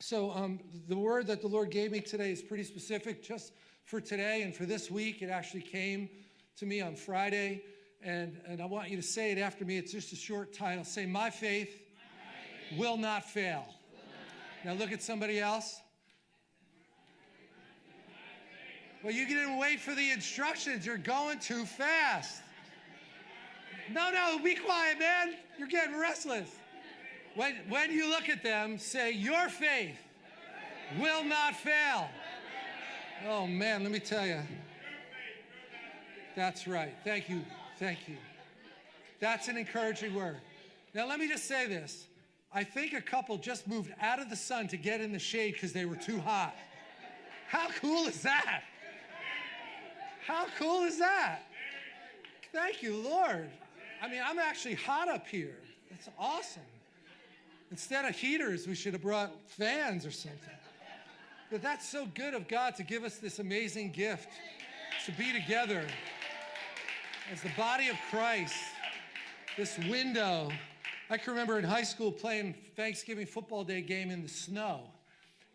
So um, the word that the Lord gave me today is pretty specific just for today and for this week. It actually came to me on Friday, and, and I want you to say it after me. It's just a short title. Say, My faith, My faith will not fail. Will not now look at somebody else. Well, you didn't wait for the instructions. You're going too fast. No, no, be quiet, man. You're getting restless. When, when you look at them, say, Your faith will not fail. Oh, man, let me tell you. That's right. Thank you. Thank you. That's an encouraging word. Now, let me just say this. I think a couple just moved out of the sun to get in the shade because they were too hot. How cool is that? How cool is that? Thank you, Lord. I mean, I'm actually hot up here. That's awesome. Instead of heaters, we should have brought fans or something. But that's so good of God to give us this amazing gift to be together as the body of Christ, this window. I can remember in high school playing Thanksgiving football day game in the snow,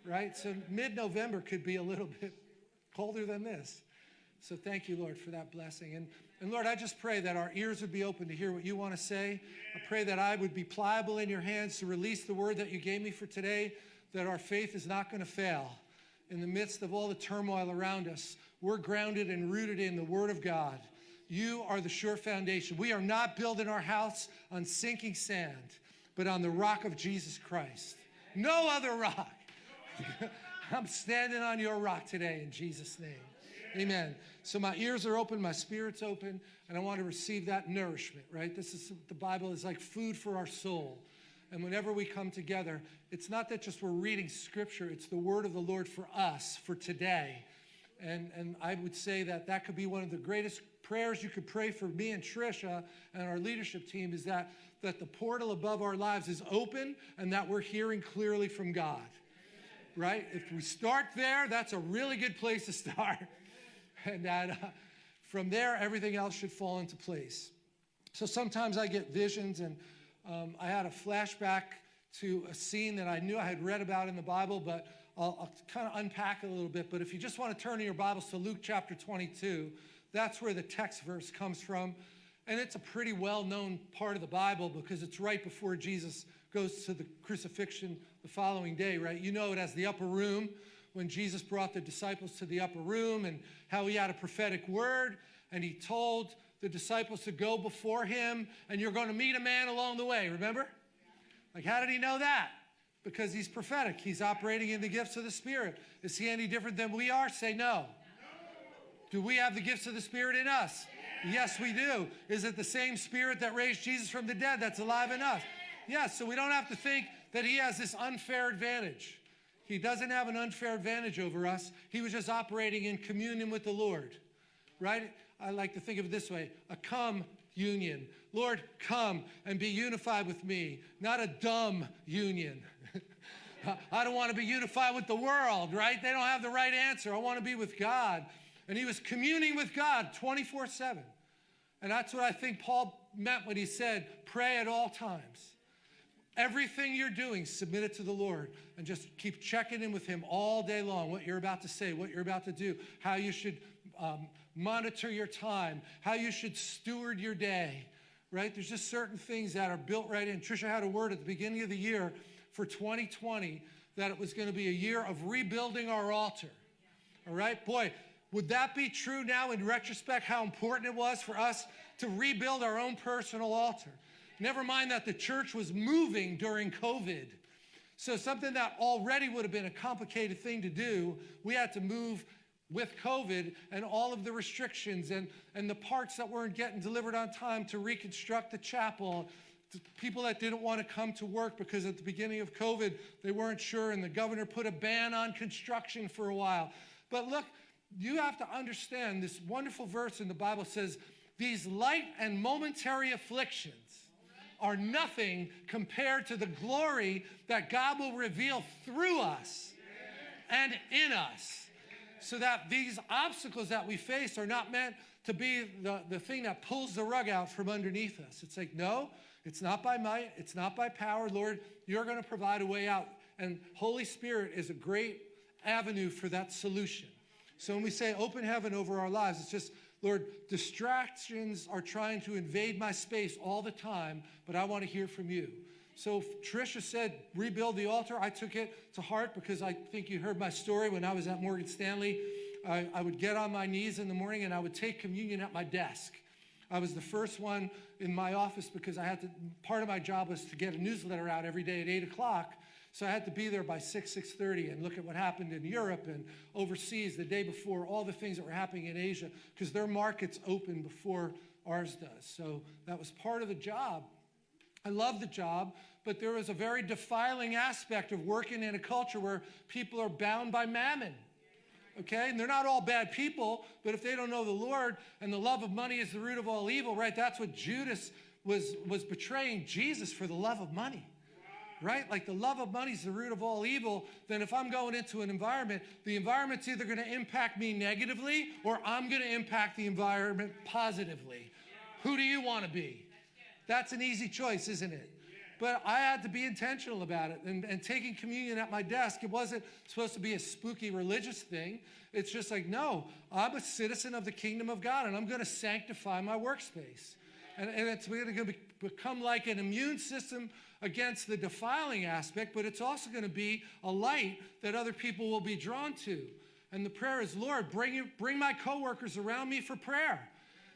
right? So mid November could be a little bit colder than this. So thank you, Lord, for that blessing. And, and Lord, I just pray that our ears would be open to hear what you want to say. I pray that I would be pliable in your hands to release the word that you gave me for today, that our faith is not going to fail. In the midst of all the turmoil around us, we're grounded and rooted in the word of God. You are the sure foundation. We are not building our house on sinking sand, but on the rock of Jesus Christ. No other rock. I'm standing on your rock today in Jesus' name. Amen. So my ears are open, my spirit's open, and I want to receive that nourishment, right? This is the Bible is like food for our soul. And whenever we come together, it's not that just we're reading scripture, it's the word of the Lord for us, for today. And, and I would say that that could be one of the greatest prayers you could pray for me and Trisha and our leadership team is that, that the portal above our lives is open and that we're hearing clearly from God. Right? If we start there, that's a really good place to start. and that uh, from there, everything else should fall into place. So sometimes I get visions, and um, I had a flashback to a scene that I knew I had read about in the Bible, but I'll, I'll kind of unpack it a little bit. But if you just want to turn in your Bibles to Luke chapter 22, that's where the text verse comes from. And it's a pretty well known part of the Bible because it's right before Jesus goes to the crucifixion the following day, right? You know it as the upper room when Jesus brought the disciples to the upper room and how he had a prophetic word and he told the disciples to go before him and you're going to meet a man along the way, remember? Like, how did he know that? Because he's prophetic. He's operating in the gifts of the Spirit. Is he any different than we are? Say no. Do we have the gifts of the Spirit in us? Yes, we do. Is it the same Spirit that raised Jesus from the dead that's alive in us? Yes, so we don't have to think that he has this unfair advantage. He doesn't have an unfair advantage over us. He was just operating in communion with the Lord, right? I like to think of it this way a come union. Lord, come and be unified with me, not a dumb union. I don't want to be unified with the world, right? They don't have the right answer. I want to be with God. And he was communing with God 24 7. And that's what I think Paul meant when he said, pray at all times. Everything you're doing, submit it to the Lord and just keep checking in with Him all day long what you're about to say, what you're about to do, how you should um, monitor your time, how you should steward your day, right? There's just certain things that are built right in. Trisha had a word at the beginning of the year for 2020 that it was going to be a year of rebuilding our altar. All right? Boy, would that be true now in retrospect how important it was for us to rebuild our own personal altar? Never mind that the church was moving during COVID. So, something that already would have been a complicated thing to do, we had to move with COVID and all of the restrictions and, and the parts that weren't getting delivered on time to reconstruct the chapel. People that didn't want to come to work because at the beginning of COVID, they weren't sure, and the governor put a ban on construction for a while. But look, you have to understand this wonderful verse in the Bible says, These light and momentary afflictions are nothing compared to the glory that God will reveal through us and in us. So that these obstacles that we face are not meant to be the, the thing that pulls the rug out from underneath us. It's like, no, it's not by might, it's not by power. Lord, you're going to provide a way out. And Holy Spirit is a great avenue for that solution. So when we say open heaven over our lives, it's just, Lord, distractions are trying to invade my space all the time, but I want to hear from you. So Trisha said, rebuild the altar. I took it to heart because I think you heard my story when I was at Morgan Stanley. I, I would get on my knees in the morning and I would take communion at my desk. I was the first one in my office because I had to, part of my job was to get a newsletter out every day at 8 o'clock. So I had to be there by 6, 6.30 and look at what happened in Europe and overseas the day before, all the things that were happening in Asia, because their markets open before ours does. So that was part of the job. I love the job, but there was a very defiling aspect of working in a culture where people are bound by mammon. Okay? And they're not all bad people, but if they don't know the Lord and the love of money is the root of all evil, right? That's what Judas was, was betraying Jesus for the love of money right? Like the love of money is the root of all evil. Then if I'm going into an environment, the environment's either going to impact me negatively or I'm going to impact the environment positively. Who do you want to be? That's an easy choice, isn't it? But I had to be intentional about it. And, and taking communion at my desk, it wasn't supposed to be a spooky religious thing. It's just like, no, I'm a citizen of the kingdom of God and I'm going to sanctify my workspace. And, and it's going to become like an immune system against the defiling aspect, but it's also going to be a light that other people will be drawn to. And the prayer is, Lord, bring, bring my coworkers around me for prayer.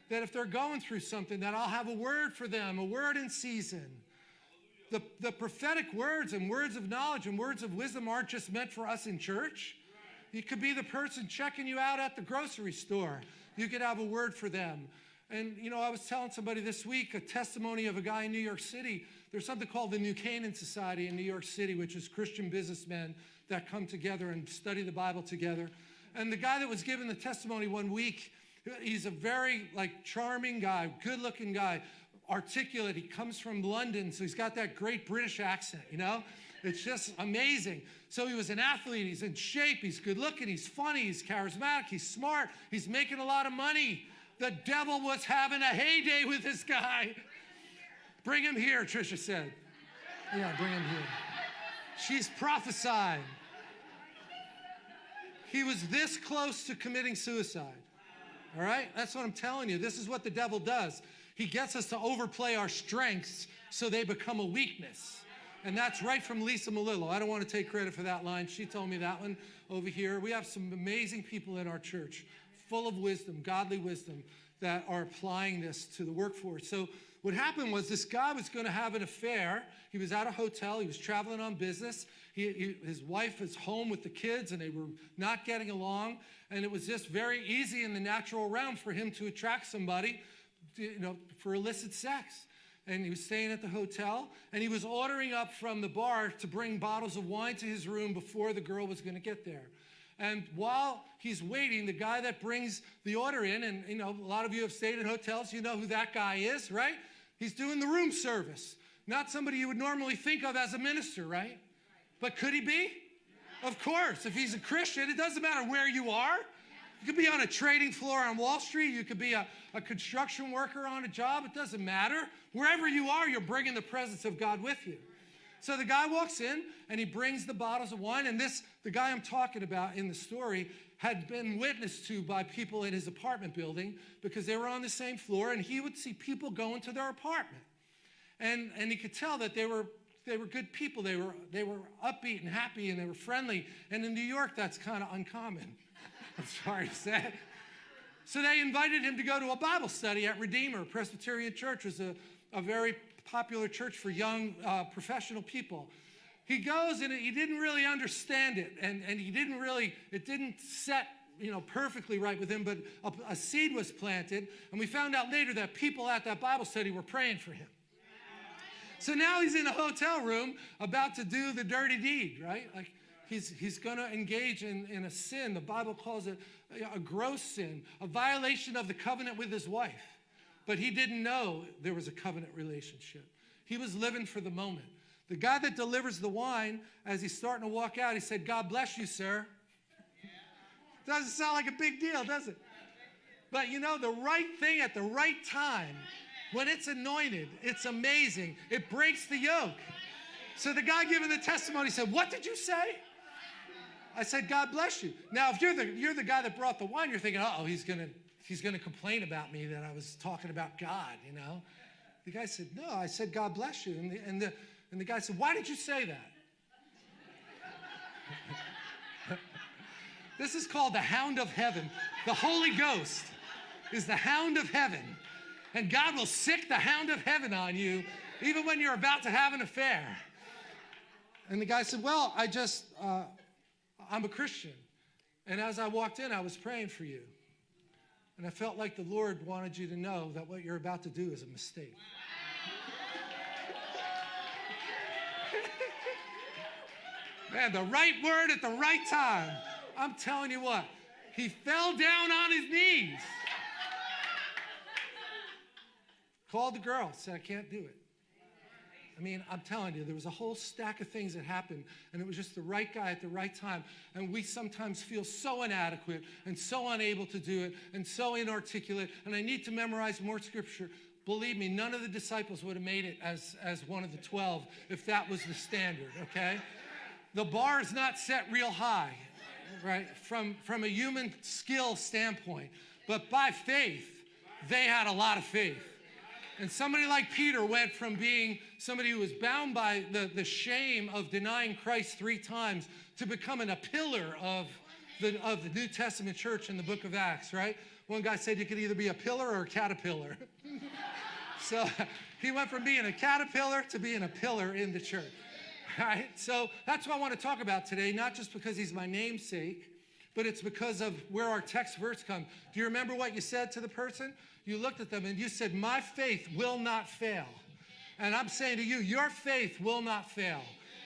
That if they're going through something, that I'll have a word for them, a word in season. The, the prophetic words and words of knowledge and words of wisdom aren't just meant for us in church. You could be the person checking you out at the grocery store. You could have a word for them. And, you know, I was telling somebody this week a testimony of a guy in New York City there's something called the New Canaan Society in New York City, which is Christian businessmen that come together and study the Bible together. And the guy that was given the testimony one week, he's a very like charming guy, good-looking guy, articulate. He comes from London, so he's got that great British accent, you know? It's just amazing. So he was an athlete, he's in shape, he's good looking, he's funny, he's charismatic, he's smart, he's making a lot of money. The devil was having a heyday with this guy. Bring him here, Trisha said. Yeah, bring him here. She's prophesying. He was this close to committing suicide. All right? That's what I'm telling you. This is what the devil does. He gets us to overplay our strengths so they become a weakness. And that's right from Lisa Malillo. I don't want to take credit for that line. She told me that one over here. We have some amazing people in our church, full of wisdom, godly wisdom, that are applying this to the workforce. So what happened was this guy was going to have an affair. He was at a hotel. He was traveling on business. He, he, his wife was home with the kids, and they were not getting along. And it was just very easy in the natural realm for him to attract somebody, you know, for illicit sex. And he was staying at the hotel, and he was ordering up from the bar to bring bottles of wine to his room before the girl was going to get there. And while he's waiting, the guy that brings the order in, and you know, a lot of you have stayed in hotels, you know who that guy is, right? He's doing the room service. Not somebody you would normally think of as a minister, right? But could he be? Of course. If he's a Christian, it doesn't matter where you are. You could be on a trading floor on Wall Street. You could be a, a construction worker on a job. It doesn't matter. Wherever you are, you're bringing the presence of God with you. So the guy walks in and he brings the bottles of wine. And this, the guy I'm talking about in the story, had been witnessed to by people in his apartment building because they were on the same floor and he would see people go into their apartment. And, and he could tell that they were, they were good people. They were, they were upbeat and happy and they were friendly. And in New York, that's kind of uncommon. I'm sorry to say. So they invited him to go to a Bible study at Redeemer. Presbyterian Church was a, a very popular church for young uh, professional people. He goes and he didn't really understand it, and, and he didn't really, it didn't set you know, perfectly right with him, but a, a seed was planted, and we found out later that people at that Bible study were praying for him. So now he's in a hotel room about to do the dirty deed, right? Like he's, he's going to engage in, in a sin. The Bible calls it a gross sin, a violation of the covenant with his wife. But he didn't know there was a covenant relationship. He was living for the moment. The guy that delivers the wine, as he's starting to walk out, he said, God bless you, sir. Doesn't sound like a big deal, does it? But you know, the right thing at the right time, when it's anointed, it's amazing. It breaks the yoke. So the guy giving the testimony said, What did you say? I said, God bless you. Now, if you're the, you're the guy that brought the wine, you're thinking, oh, he's going to he's gonna complain about me that I was talking about God, you know? The guy said, No, I said, God bless you. And the, and the, and the guy said, Why did you say that? this is called the hound of heaven. The Holy Ghost is the hound of heaven. And God will sick the hound of heaven on you even when you're about to have an affair. And the guy said, Well, I just, uh, I'm a Christian. And as I walked in, I was praying for you. And I felt like the Lord wanted you to know that what you're about to do is a mistake. Man, the right word at the right time. I'm telling you what, he fell down on his knees. Called the girl, said, I can't do it. I mean, I'm telling you, there was a whole stack of things that happened, and it was just the right guy at the right time. And we sometimes feel so inadequate and so unable to do it and so inarticulate, and I need to memorize more scripture. Believe me, none of the disciples would have made it as, as one of the 12 if that was the standard, okay? The bar is not set real high, right, from, from a human skill standpoint. But by faith, they had a lot of faith. And somebody like Peter went from being somebody who was bound by the, the shame of denying Christ three times to becoming a pillar of the, of the New Testament church in the book of Acts, right? One guy said you could either be a pillar or a caterpillar. so he went from being a caterpillar to being a pillar in the church. Right? So that's what I want to talk about today, not just because he's my namesake, but it's because of where our text verse comes. Do you remember what you said to the person? You looked at them and you said, My faith will not fail. And I'm saying to you, your faith will not fail.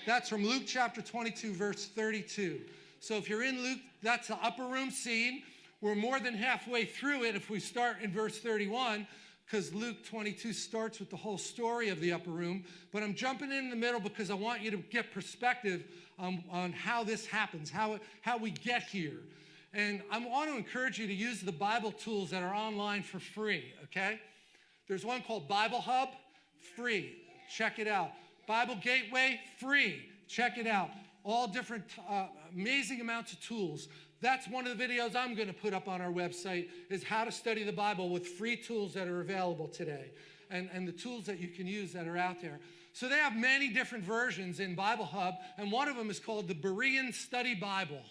That's from Luke chapter 22, verse 32. So if you're in Luke, that's the upper room scene. We're more than halfway through it if we start in verse 31 because Luke 22 starts with the whole story of the upper room. But I'm jumping in the middle because I want you to get perspective on, on how this happens, how, it, how we get here. And I want to encourage you to use the Bible tools that are online for free, okay? There's one called Bible Hub, free. Check it out. Bible Gateway, free. Check it out. All different uh, amazing amounts of tools. That's one of the videos I'm going to put up on our website is how to study the Bible with free tools that are available today and, and the tools that you can use that are out there. So they have many different versions in Bible Hub, and one of them is called the Berean Study Bible.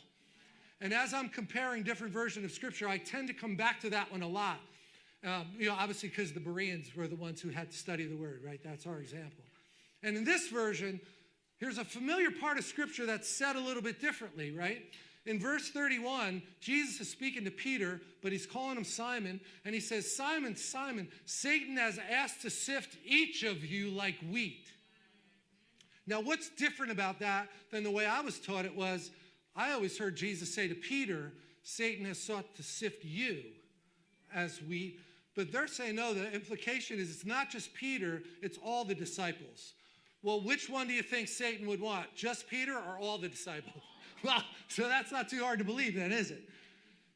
And as I'm comparing different versions of Scripture, I tend to come back to that one a lot. Um, you know, obviously because the Bereans were the ones who had to study the Word, right? That's our example. And in this version, here's a familiar part of Scripture that's said a little bit differently, right? In verse 31, Jesus is speaking to Peter, but he's calling him Simon, and he says, Simon, Simon, Satan has asked to sift each of you like wheat. Now, what's different about that than the way I was taught it was, I always heard Jesus say to Peter, Satan has sought to sift you as wheat. But they're saying, no, the implication is it's not just Peter, it's all the disciples. Well, which one do you think Satan would want? Just Peter or all the disciples? Well, so that's not too hard to believe, then, is it?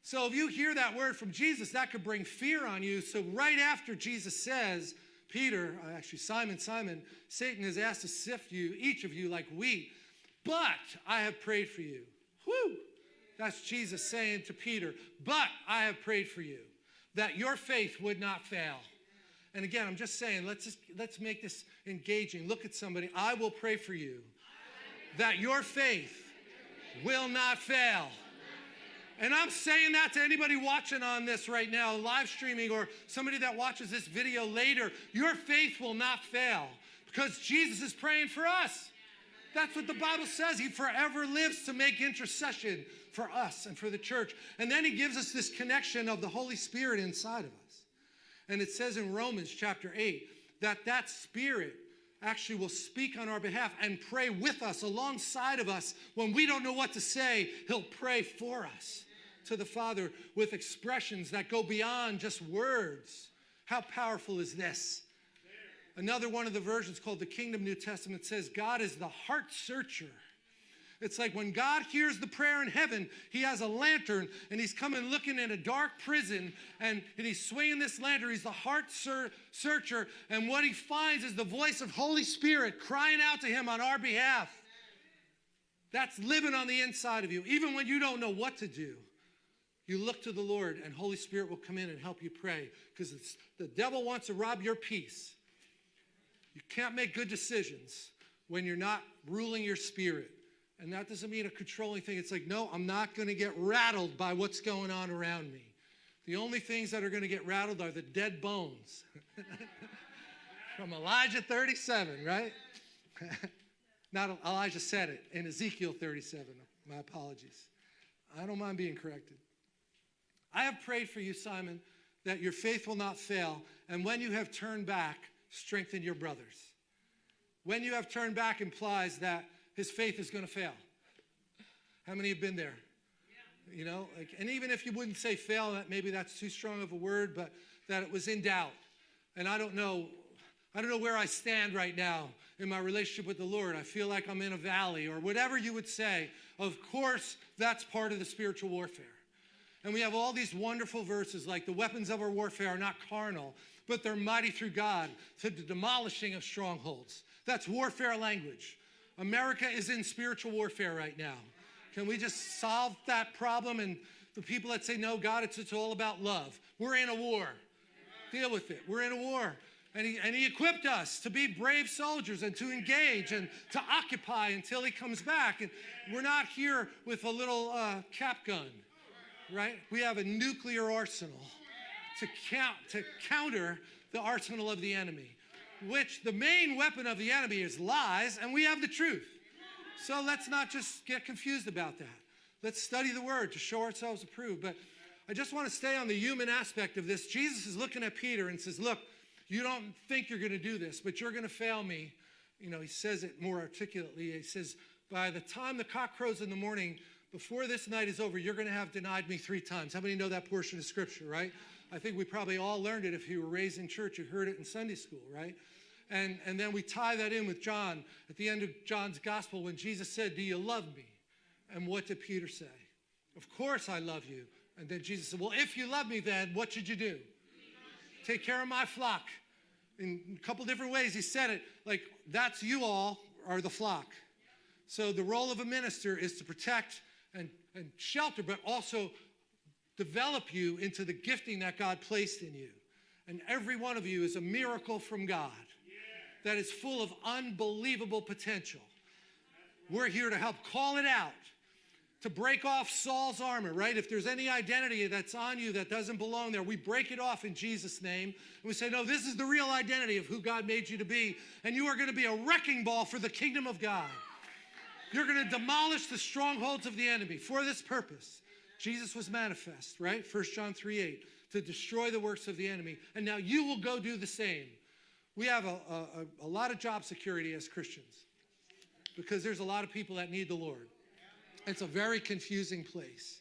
So if you hear that word from Jesus, that could bring fear on you. So right after Jesus says, Peter, uh, actually Simon, Simon, Satan has asked to sift you, each of you, like wheat, but I have prayed for you. Whoo! That's Jesus saying to Peter, but I have prayed for you that your faith would not fail. And again, I'm just saying, let's just let's make this engaging. Look at somebody. I will pray for you that your faith will not fail. And I'm saying that to anybody watching on this right now, live streaming, or somebody that watches this video later. Your faith will not fail because Jesus is praying for us. That's what the Bible says. He forever lives to make intercession for us and for the church. And then he gives us this connection of the Holy Spirit inside of us. And it says in Romans chapter 8 that that spirit actually will speak on our behalf and pray with us, alongside of us. When we don't know what to say, He'll pray for us to the Father with expressions that go beyond just words. How powerful is this? Another one of the versions called the Kingdom New Testament says God is the heart searcher. It's like when God hears the prayer in heaven, he has a lantern and he's coming looking in a dark prison and, and he's swinging this lantern. He's the heart ser- searcher. And what he finds is the voice of Holy Spirit crying out to him on our behalf. That's living on the inside of you. Even when you don't know what to do, you look to the Lord and Holy Spirit will come in and help you pray because the devil wants to rob your peace. You can't make good decisions when you're not ruling your spirit. And that doesn't mean a controlling thing. It's like, no, I'm not going to get rattled by what's going on around me. The only things that are going to get rattled are the dead bones. From Elijah 37, right? Not Elijah said it in Ezekiel 37. My apologies. I don't mind being corrected. I have prayed for you, Simon, that your faith will not fail. And when you have turned back, strengthen your brothers. When you have turned back implies that his faith is going to fail. How many have been there? You know, like, and even if you wouldn't say fail, that maybe that's too strong of a word, but that it was in doubt. And I don't know, I don't know where I stand right now in my relationship with the Lord. I feel like I'm in a valley or whatever you would say. Of course, that's part of the spiritual warfare. And we have all these wonderful verses like the weapons of our warfare are not carnal, but they're mighty through God to the demolishing of strongholds. That's warfare language. America is in spiritual warfare right now. Can we just solve that problem? And the people that say, no, God, it's, it's all about love. We're in a war. Deal with it. We're in a war. And he, and he equipped us to be brave soldiers and to engage and to occupy until he comes back. And we're not here with a little uh, cap gun, right? We have a nuclear arsenal to, count, to counter the arsenal of the enemy, which the main weapon of the enemy is lies, and we have the truth. So let's not just get confused about that. Let's study the word to show ourselves approved. But I just want to stay on the human aspect of this. Jesus is looking at Peter and says, Look, you don't think you're going to do this, but you're going to fail me. You know, he says it more articulately. He says, By the time the cock crows in the morning, before this night is over, you're going to have denied me three times. How many know that portion of scripture, right? I think we probably all learned it if you were raised in church. You heard it in Sunday school, right? And, and then we tie that in with John at the end of John's gospel when Jesus said, Do you love me? And what did Peter say? Of course I love you. And then Jesus said, Well, if you love me, then what should you do? Take care of my flock. In a couple different ways, he said it like, That's you all are the flock. So the role of a minister is to protect and, and shelter, but also develop you into the gifting that God placed in you. And every one of you is a miracle from God that is full of unbelievable potential. We're here to help call it out, to break off Saul's armor, right? If there's any identity that's on you that doesn't belong there, we break it off in Jesus' name. And we say, no, this is the real identity of who God made you to be. And you are going to be a wrecking ball for the kingdom of God. You're going to demolish the strongholds of the enemy for this purpose. Jesus was manifest, right? 1 John 3 8, to destroy the works of the enemy. And now you will go do the same. We have a, a, a lot of job security as Christians because there's a lot of people that need the Lord. It's a very confusing place.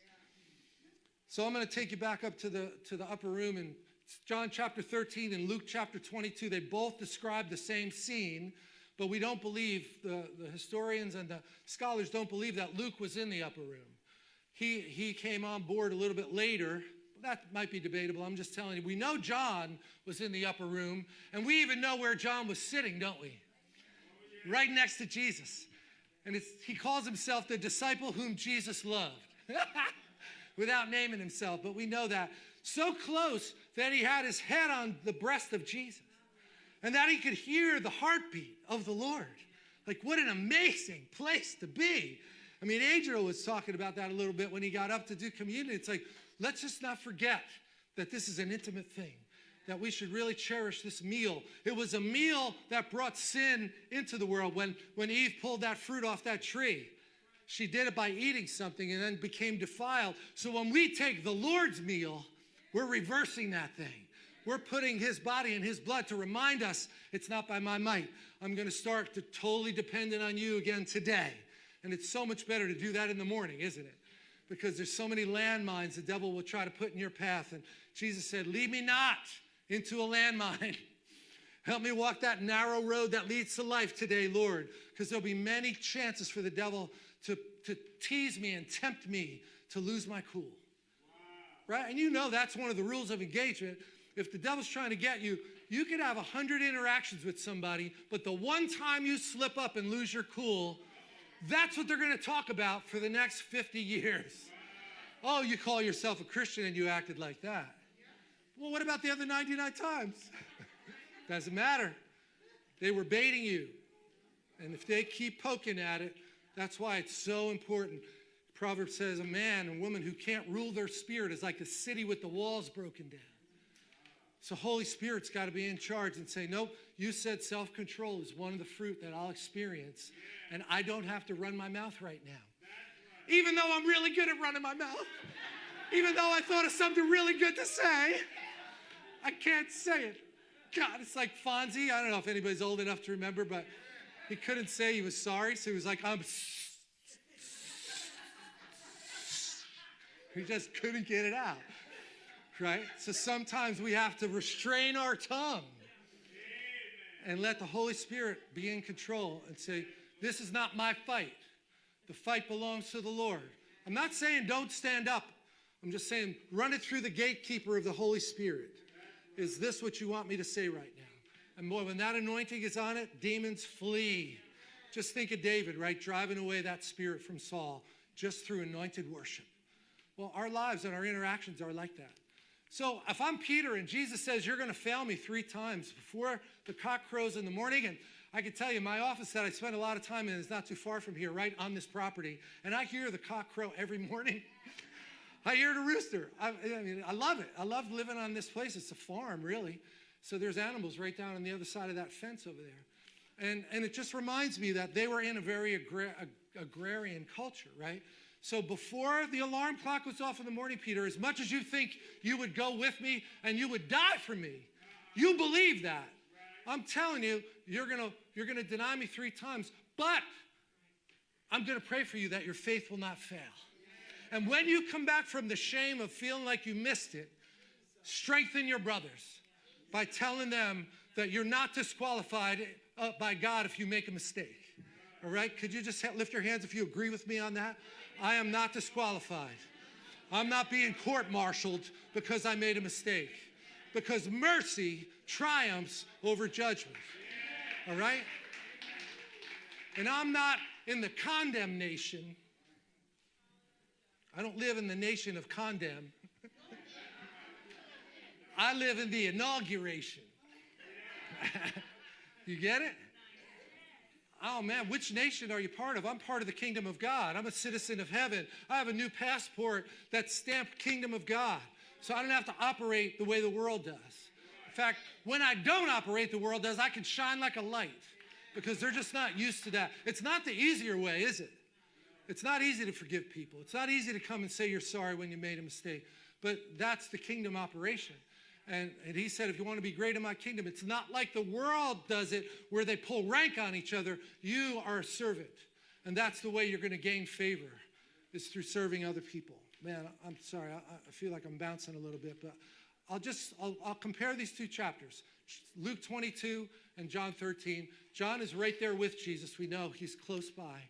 So I'm going to take you back up to the, to the upper room in John chapter 13 and Luke chapter 22. They both describe the same scene, but we don't believe, the, the historians and the scholars don't believe that Luke was in the upper room. He, he came on board a little bit later. That might be debatable. I'm just telling you. We know John was in the upper room, and we even know where John was sitting, don't we? Right next to Jesus. And he calls himself the disciple whom Jesus loved without naming himself, but we know that. So close that he had his head on the breast of Jesus and that he could hear the heartbeat of the Lord. Like, what an amazing place to be. I mean, Adriel was talking about that a little bit when he got up to do communion. It's like, let's just not forget that this is an intimate thing, that we should really cherish this meal. It was a meal that brought sin into the world when, when Eve pulled that fruit off that tree. She did it by eating something and then became defiled. So when we take the Lord's meal, we're reversing that thing. We're putting his body and his blood to remind us it's not by my might. I'm going to start to totally dependent on you again today. And it's so much better to do that in the morning, isn't it? Because there's so many landmines the devil will try to put in your path. And Jesus said, Lead me not into a landmine. Help me walk that narrow road that leads to life today, Lord, because there'll be many chances for the devil to to tease me and tempt me to lose my cool. Right? And you know that's one of the rules of engagement. If the devil's trying to get you, you could have a hundred interactions with somebody, but the one time you slip up and lose your cool, that's what they're going to talk about for the next 50 years. Oh, you call yourself a Christian and you acted like that. Well, what about the other 99 times? Doesn't matter. They were baiting you. And if they keep poking at it, that's why it's so important. Proverbs says a man and woman who can't rule their spirit is like a city with the walls broken down. So Holy Spirit's got to be in charge and say, nope, you said self-control is one of the fruit that I'll experience, and I don't have to run my mouth right now. Even though I'm really good at running my mouth, even though I thought of something really good to say, I can't say it. God, it's like Fonzie. I don't know if anybody's old enough to remember, but he couldn't say he was sorry, so he was like, I'm. He just couldn't get it out right? So sometimes we have to restrain our tongue and let the Holy Spirit be in control and say, This is not my fight. The fight belongs to the Lord. I'm not saying don't stand up. I'm just saying run it through the gatekeeper of the Holy Spirit. Is this what you want me to say right now? And boy, when that anointing is on it, demons flee. Just think of David, right? Driving away that spirit from Saul just through anointed worship. Well, our lives and our interactions are like that. So if I'm Peter and Jesus says, You're going to fail me three times before the cock crows in the morning, and I can tell you, my office that I spend a lot of time in is not too far from here, right on this property, and I hear the cock crow every morning. I hear the rooster. I, I, mean, I love it. I love living on this place. It's a farm, really. So there's animals right down on the other side of that fence over there. And, and it just reminds me that they were in a very agra agrarian culture, right? So before the alarm clock was off in the morning, Peter, as much as you think you would go with me and you would die for me, you believe that. I'm telling you, you're gonna, you're gonna deny me three times, but I'm gonna pray for you that your faith will not fail. And when you come back from the shame of feeling like you missed it, strengthen your brothers by telling them that you're not disqualified uh, by God if you make a mistake. All right? Could you just lift your hands if you agree with me on that? I am not disqualified. I'm not being court martialed because I made a mistake. Because mercy triumphs over judgment. All right? And I'm not in the condemnation. I don't live in the nation of condemn. I live in the inauguration. you get it? Oh man, which nation are you part of? I'm part of the kingdom of God. I'm a citizen of heaven. I have a new passport that's stamped kingdom of God. So I don't have to operate the way the world does. In fact, when I don't operate the world does, I can shine like a light because they're just not used to that. It's not the easier way, is it? It's not easy to forgive people. It's not easy to come and say you're sorry when you made a mistake. But that's the kingdom operation. And, and he said, if you want to be great in my kingdom, it's not like the world does it where they pull rank on each other. You are a servant. And that's the way you're going to gain favor is through serving other people. Man, I'm sorry. I, I feel like I'm bouncing a little bit, but I'll just, I'll, I'll compare these two chapters. Luke 22 and John 13. John is right there with Jesus. We know he's close by.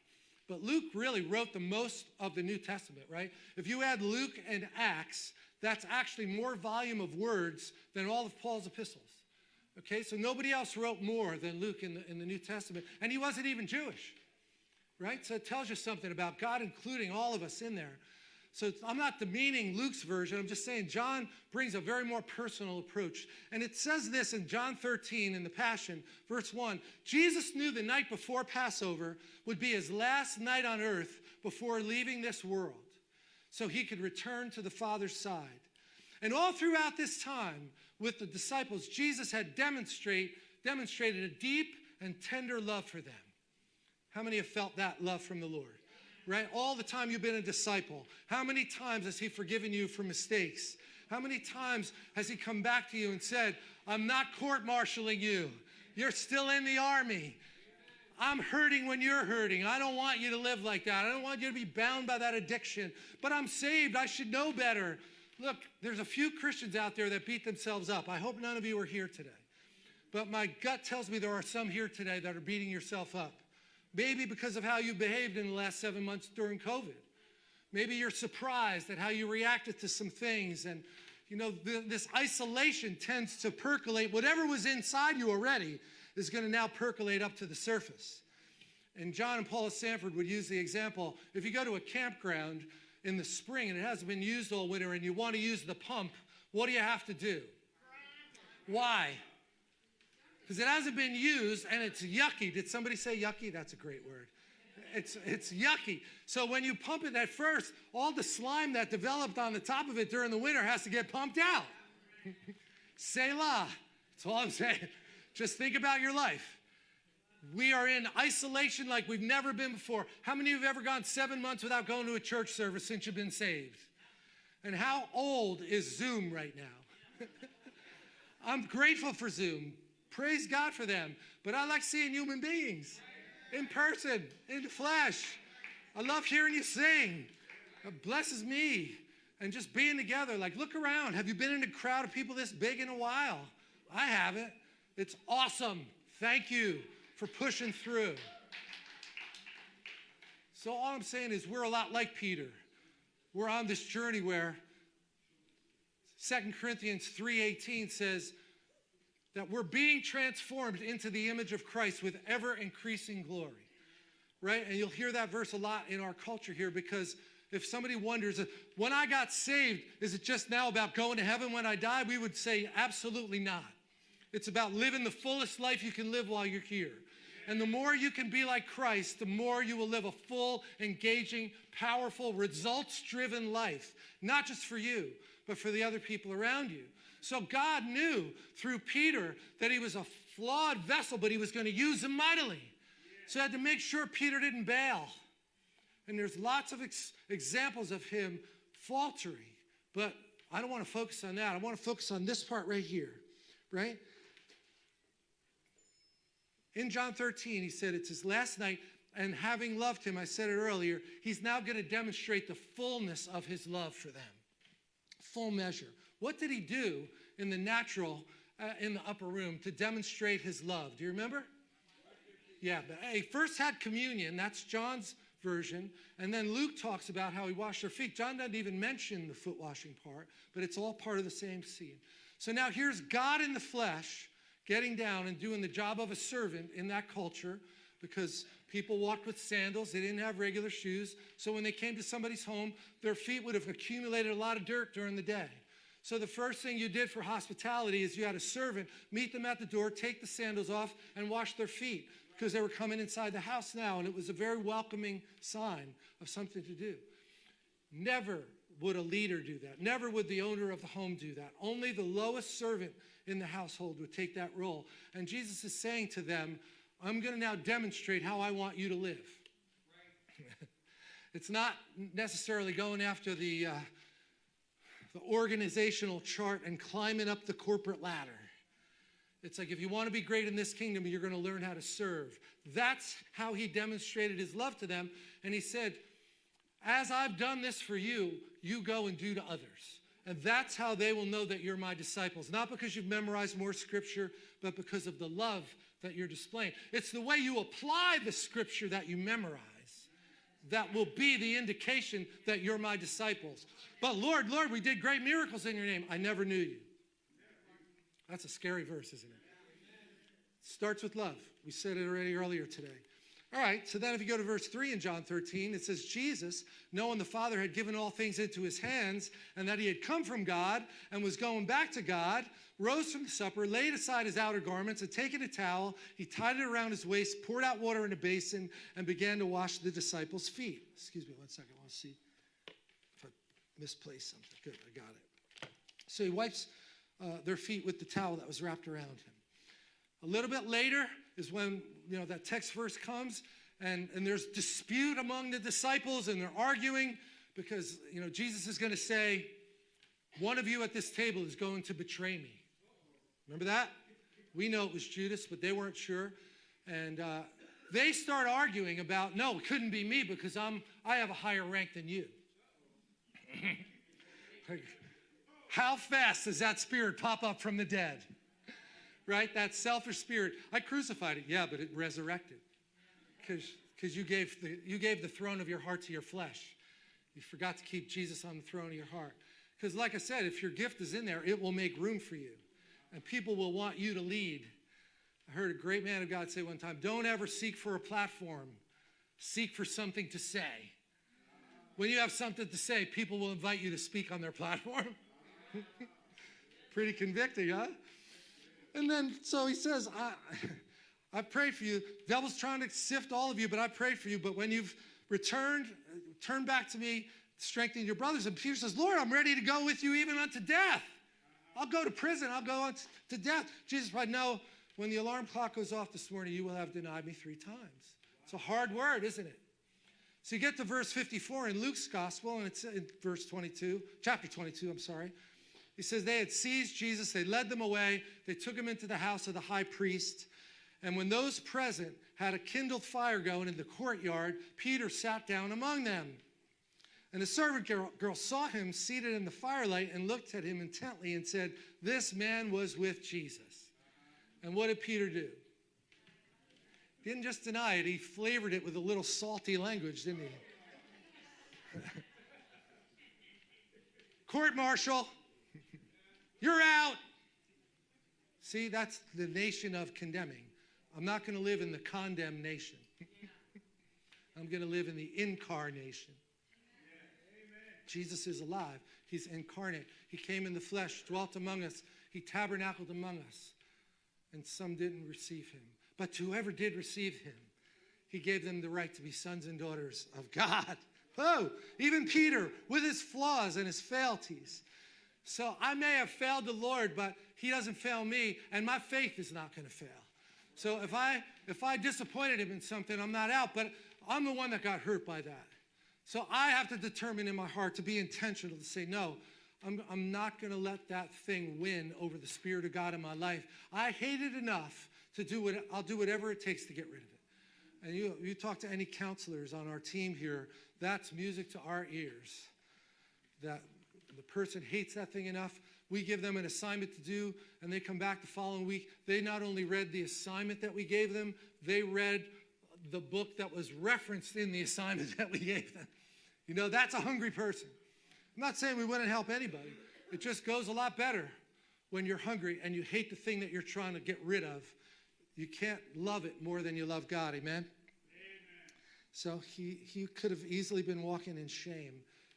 But Luke really wrote the most of the New Testament, right? If you add Luke and Acts, that's actually more volume of words than all of Paul's epistles. Okay, so nobody else wrote more than Luke in the, in the New Testament, and he wasn't even Jewish, right? So it tells you something about God including all of us in there. So I'm not demeaning Luke's version. I'm just saying John brings a very more personal approach. And it says this in John 13 in the Passion, verse 1 Jesus knew the night before Passover would be his last night on earth before leaving this world so he could return to the Father's side. And all throughout this time with the disciples, Jesus had demonstrate, demonstrated a deep and tender love for them. How many have felt that love from the Lord? Right? All the time you've been a disciple. How many times has he forgiven you for mistakes? How many times has he come back to you and said, I'm not court martialing you. You're still in the army. I'm hurting when you're hurting. I don't want you to live like that. I don't want you to be bound by that addiction. But I'm saved. I should know better. Look, there's a few Christians out there that beat themselves up. I hope none of you are here today. But my gut tells me there are some here today that are beating yourself up Maybe because of how you behaved in the last seven months during COVID. Maybe you're surprised at how you reacted to some things. And, you know, th- this isolation tends to percolate. Whatever was inside you already is going to now percolate up to the surface. And John and Paula Sandford would use the example if you go to a campground in the spring and it hasn't been used all winter and you want to use the pump, what do you have to do? Why? Because it hasn't been used and it's yucky. Did somebody say yucky? That's a great word. It's, it's yucky. So when you pump it at first, all the slime that developed on the top of it during the winter has to get pumped out. Selah. That's all I'm saying. Just think about your life. We are in isolation like we've never been before. How many of you have ever gone seven months without going to a church service since you've been saved? And how old is Zoom right now? I'm grateful for Zoom. Praise God for them. But I like seeing human beings in person, in the flesh. I love hearing you sing. It blesses me. And just being together. Like, look around. Have you been in a crowd of people this big in a while? I haven't. It's awesome. Thank you for pushing through. So all I'm saying is we're a lot like Peter. We're on this journey where 2 Corinthians 3:18 says that we're being transformed into the image of Christ with ever increasing glory. Right? And you'll hear that verse a lot in our culture here because if somebody wonders, uh, when I got saved, is it just now about going to heaven when I die? We would say absolutely not. It's about living the fullest life you can live while you're here. And the more you can be like Christ, the more you will live a full, engaging, powerful, results driven life, not just for you, but for the other people around you. So God knew through Peter that he was a flawed vessel, but he was going to use him mightily. So he had to make sure Peter didn't bail. And there's lots of ex- examples of him faltering. But I don't want to focus on that. I want to focus on this part right here, right? In John 13, he said, It's his last night, and having loved him, I said it earlier, he's now going to demonstrate the fullness of his love for them. Full measure. What did he do in the natural, uh, in the upper room, to demonstrate his love? Do you remember? Yeah, but he first had communion. That's John's version. And then Luke talks about how he washed their feet. John doesn't even mention the foot washing part, but it's all part of the same scene. So now here's God in the flesh getting down and doing the job of a servant in that culture because people walked with sandals. They didn't have regular shoes. So when they came to somebody's home, their feet would have accumulated a lot of dirt during the day. So the first thing you did for hospitality is you had a servant meet them at the door, take the sandals off, and wash their feet because they were coming inside the house now, and it was a very welcoming sign of something to do. Never would a leader do that. Never would the owner of the home do that. Only the lowest servant in the household would take that role. And Jesus is saying to them, I'm going to now demonstrate how I want you to live. Right. it's not necessarily going after the, uh, the organizational chart and climbing up the corporate ladder. It's like if you want to be great in this kingdom, you're going to learn how to serve. That's how he demonstrated his love to them. And he said, As I've done this for you, you go and do to others. And that's how they will know that you're my disciples. Not because you've memorized more scripture, but because of the love that you're displaying. It's the way you apply the scripture that you memorize that will be the indication that you're my disciples. But Lord, Lord, we did great miracles in your name. I never knew you. That's a scary verse, isn't it? Starts with love. We said it already earlier today. All right, so then if you go to verse 3 in John 13, it says, Jesus, knowing the Father had given all things into his hands, and that he had come from God and was going back to God, rose from the supper, laid aside his outer garments, and taking a towel, he tied it around his waist, poured out water in a basin, and began to wash the disciples' feet. Excuse me one second, I want to see if I misplaced something. Good, I got it. So he wipes uh, their feet with the towel that was wrapped around him. A little bit later is when you know that text verse comes, and, and there's dispute among the disciples, and they're arguing because you know Jesus is going to say, "One of you at this table is going to betray me." Remember that? We know it was Judas, but they weren't sure, and uh, they start arguing about, "No, it couldn't be me because I'm I have a higher rank than you." How fast does that spirit pop up from the dead? Right? That selfish spirit. I crucified it. Yeah, but it resurrected. Because you gave the you gave the throne of your heart to your flesh. You forgot to keep Jesus on the throne of your heart. Because, like I said, if your gift is in there, it will make room for you, and people will want you to lead. I heard a great man of God say one time, "Don't ever seek for a platform, seek for something to say." When you have something to say, people will invite you to speak on their platform. Pretty convicting, huh? And then, so he says, I, I pray for you. Devil's trying to sift all of you, but I pray for you. But when you've returned, turn back to me, strengthen your brothers. And Peter says, Lord, I'm ready to go with you even unto death. I'll go to prison. I'll go on to death. Jesus replied, No, when the alarm clock goes off this morning, you will have denied me three times. It's a hard word, isn't it? So you get to verse 54 in Luke's gospel, and it's in verse 22, chapter 22, I'm sorry. He says, They had seized Jesus, they led them away, they took him into the house of the high priest. And when those present had a kindled fire going in the courtyard, Peter sat down among them. And the servant girl, girl, saw him seated in the firelight and looked at him intently and said, This man was with Jesus. And what did Peter do? Didn't just deny it, he flavored it with a little salty language, didn't he? Court martial, you're out. See, that's the nation of condemning. I'm not going to live in the condemnation. I'm going to live in the incarnation. Jesus is alive. He's incarnate. He came in the flesh, dwelt among us. He tabernacled among us. And some didn't receive him. But to whoever did receive him, he gave them the right to be sons and daughters of God. Oh, even Peter with his flaws and his frailties. So I may have failed the Lord, but he doesn't fail me, and my faith is not going to fail. So if I if I disappointed him in something, I'm not out, but I'm the one that got hurt by that. So I have to determine in my heart to be intentional to say, no, I'm, I'm not going to let that thing win over the Spirit of God in my life. I hate it enough to do what I'll do whatever it takes to get rid of it. And you, you talk to any counselors on our team here, that's music to our ears. That person hates that thing enough. We give them an assignment to do, and they come back the following week. They not only read the assignment that we gave them, they read the book that was referenced in the assignment that we gave them. You know, that's a hungry person. I'm not saying we wouldn't help anybody. It just goes a lot better when you're hungry and you hate the thing that you're trying to get rid of. You can't love it more than you love God. Amen? So he, he could have easily been walking in shame.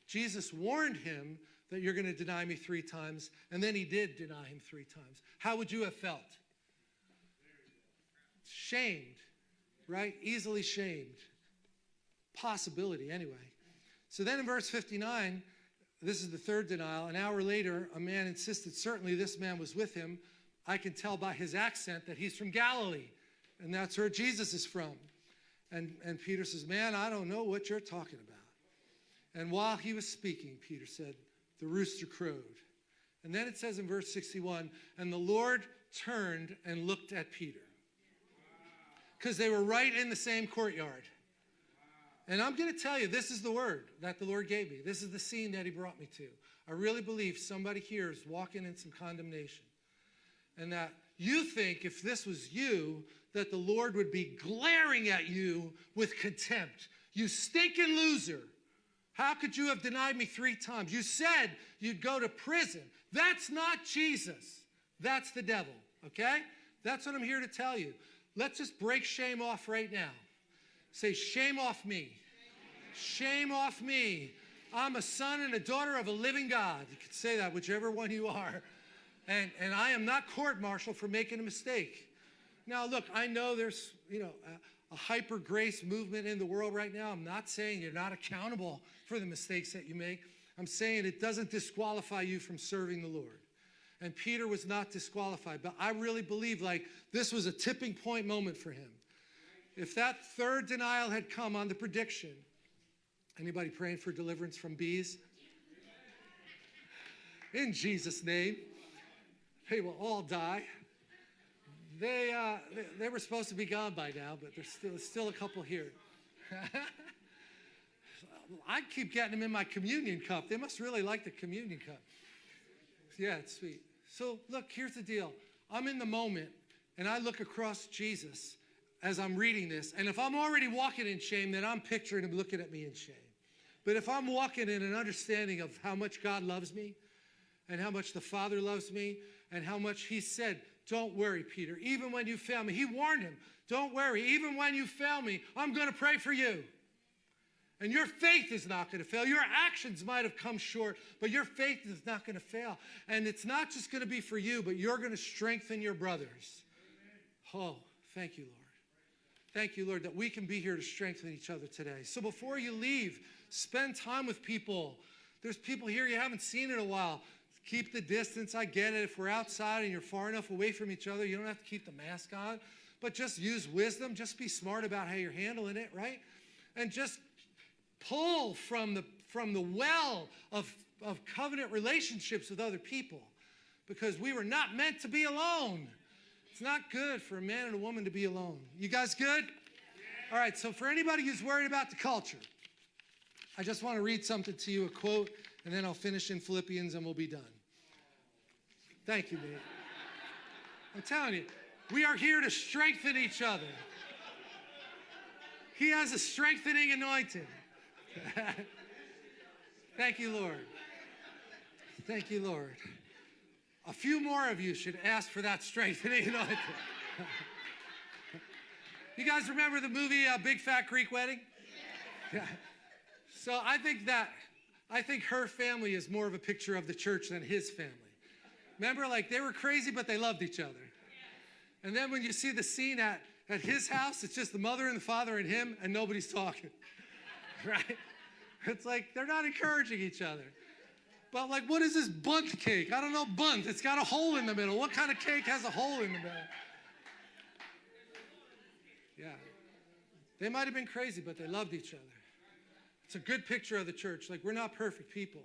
Jesus warned him that you're going to deny me three times, and then he did deny him three times. How would you have felt? Shamed, right? Easily shamed. Possibility, anyway. So then in verse 59, this is the third denial. An hour later, a man insisted, certainly this man was with him. I can tell by his accent that he's from Galilee, and that's where Jesus is from. And, and Peter says, Man, I don't know what you're talking about. And while he was speaking, Peter said, The rooster crowed. And then it says in verse 61 And the Lord turned and looked at Peter. Because they were right in the same courtyard. And I'm going to tell you, this is the word that the Lord gave me. This is the scene that He brought me to. I really believe somebody here is walking in some condemnation. And that you think if this was you, that the Lord would be glaring at you with contempt. You stinking loser. How could you have denied me three times? You said you'd go to prison. That's not Jesus. That's the devil, okay? That's what I'm here to tell you. Let's just break shame off right now. Say, shame off me. Shame off me. I'm a son and a daughter of a living God. You can say that, whichever one you are. And, and I am not court martial for making a mistake. Now, look, I know there's, you know, a, a hyper grace movement in the world right now. I'm not saying you're not accountable for the mistakes that you make. I'm saying it doesn't disqualify you from serving the Lord. And Peter was not disqualified, but I really believe like this was a tipping point moment for him. If that third denial had come on the prediction, anybody praying for deliverance from bees? In Jesus' name, they will all die. They, uh, they, they, were supposed to be gone by now, but there's still, still a couple here. I keep getting them in my communion cup. They must really like the communion cup. Yeah, it's sweet. So, look, here's the deal I'm in the moment, and I look across Jesus as I'm reading this. And if I'm already walking in shame, then I'm picturing him looking at me in shame. But if I'm walking in an understanding of how much God loves me and how much the Father loves me and how much he said, don't worry, Peter, even when you fail me. He warned him, don't worry, even when you fail me, I'm going to pray for you. And your faith is not going to fail. Your actions might have come short, but your faith is not going to fail. And it's not just going to be for you, but you're going to strengthen your brothers. Oh, thank you, Lord. Thank you, Lord, that we can be here to strengthen each other today. So before you leave, spend time with people. There's people here you haven't seen in a while. Keep the distance. I get it. If we're outside and you're far enough away from each other, you don't have to keep the mask on. But just use wisdom. Just be smart about how you're handling it, right? And just pull from the, from the well of, of covenant relationships with other people because we were not meant to be alone. It's not good for a man and a woman to be alone. You guys good? All right, so for anybody who's worried about the culture, I just want to read something to you, a quote, and then I'll finish in Philippians and we'll be done. Thank you, Nate. I'm telling you, we are here to strengthen each other. He has a strengthening anointing. Thank you, Lord. Thank you, Lord. A few more of you should ask for that strengthening anointing. you guys remember the movie uh, Big Fat Greek Wedding? Yeah. So I think that I think her family is more of a picture of the church than his family. Remember, like they were crazy, but they loved each other. And then when you see the scene at, at his house, it's just the mother and the father and him, and nobody's talking. right? It's like they're not encouraging each other. But like, what is this Bundt cake? I don't know Bundt. It's got a hole in the middle. What kind of cake has a hole in the middle? Yeah. They might have been crazy, but they loved each other. It's a good picture of the church. Like, we're not perfect people.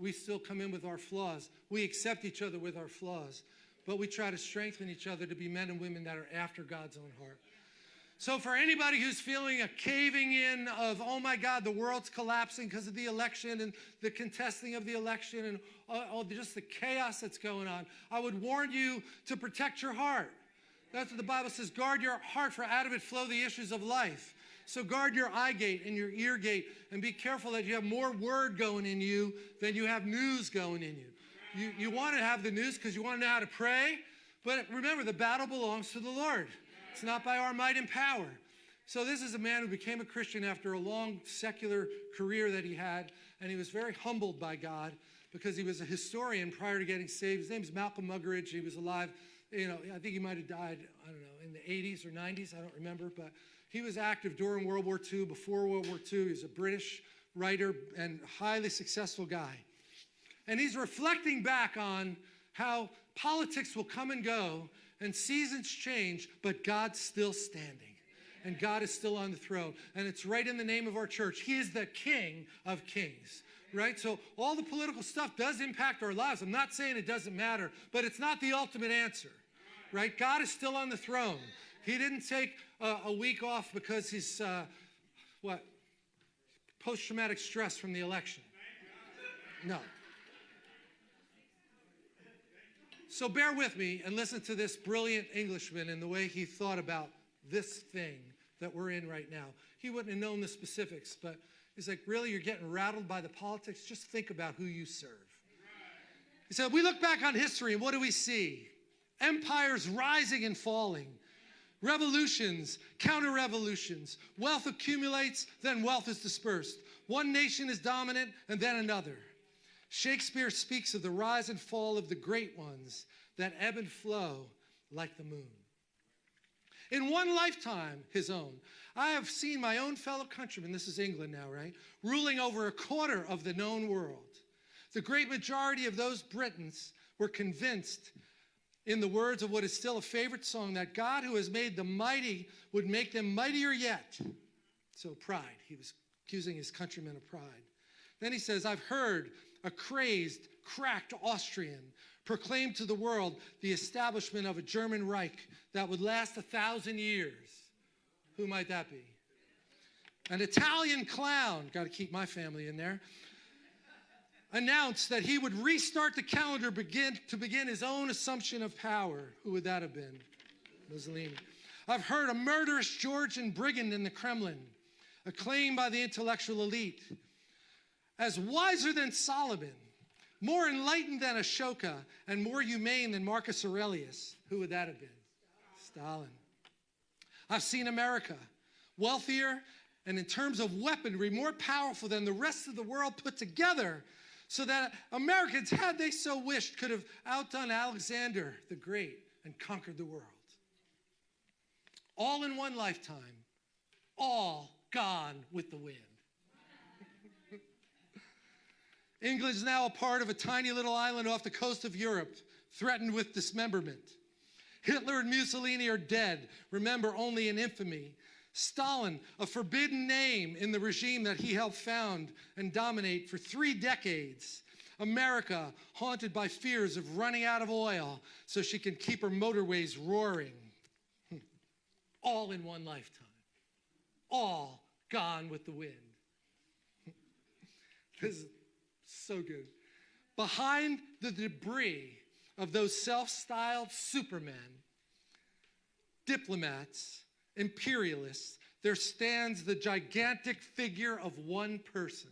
We still come in with our flaws. We accept each other with our flaws, but we try to strengthen each other to be men and women that are after God's own heart. So, for anybody who's feeling a caving in of, oh my God, the world's collapsing because of the election and the contesting of the election and all, just the chaos that's going on, I would warn you to protect your heart. That's what the Bible says guard your heart, for out of it flow the issues of life. So, guard your eye gate and your ear gate and be careful that you have more word going in you than you have news going in you. You, you want to have the news because you want to know how to pray, but remember, the battle belongs to the Lord. It's not by our might and power. So this is a man who became a Christian after a long secular career that he had, and he was very humbled by God because he was a historian prior to getting saved. His name is Malcolm Muggeridge. He was alive, you know, I think he might have died, I don't know, in the 80s or 90s, I don't remember, but he was active during World War II, before World War II. He was a British writer and highly successful guy. And he's reflecting back on how politics will come and go and seasons change, but God's still standing. And God is still on the throne. And it's right in the name of our church. He is the King of Kings right? So all the political stuff does impact our lives. I'm not saying it doesn't matter, but it's not the ultimate answer, right? God is still on the throne. He didn't take a, a week off because he's, uh, what, post traumatic stress from the election. No. So bear with me and listen to this brilliant Englishman and the way he thought about this thing that we're in right now. He wouldn't have known the specifics, but he's like, really, you're getting rattled by the politics? Just think about who you serve. He said, we look back on history and what do we see? Empires rising and falling, revolutions, counter revolutions. Wealth accumulates, then wealth is dispersed. One nation is dominant and then another. Shakespeare speaks of the rise and fall of the great ones that ebb and flow like the moon. In one lifetime, his own, I have seen my own fellow countrymen, this is England now, right, ruling over a quarter of the known world. The great majority of those Britons were convinced, in the words of what is still a favorite song, that God who has made the mighty would make them mightier yet. So, pride. He was accusing his countrymen of pride. Then he says, I've heard a crazed, cracked Austrian, proclaimed to the world the establishment of a German Reich that would last a thousand years. Who might that be? An Italian clown, got to keep my family in there, announced that he would restart the calendar begin, to begin his own assumption of power. Who would that have been? Mussolini. I've heard a murderous Georgian brigand in the Kremlin, acclaimed by the intellectual elite as wiser than Solomon, more enlightened than Ashoka, and more humane than Marcus Aurelius. Who would that have been? Stalin. I've seen America, wealthier and in terms of weaponry, more powerful than the rest of the world put together, so that Americans, had they so wished, could have outdone Alexander the Great and conquered the world. All in one lifetime, all gone with the wind. England is now a part of a tiny little island off the coast of Europe, threatened with dismemberment. Hitler and Mussolini are dead, remember only in infamy. Stalin, a forbidden name in the regime that he helped found and dominate for three decades. America, haunted by fears of running out of oil so she can keep her motorways roaring. All in one lifetime. All gone with the wind. this is so good. Behind the debris of those self styled supermen, diplomats, imperialists, there stands the gigantic figure of one person.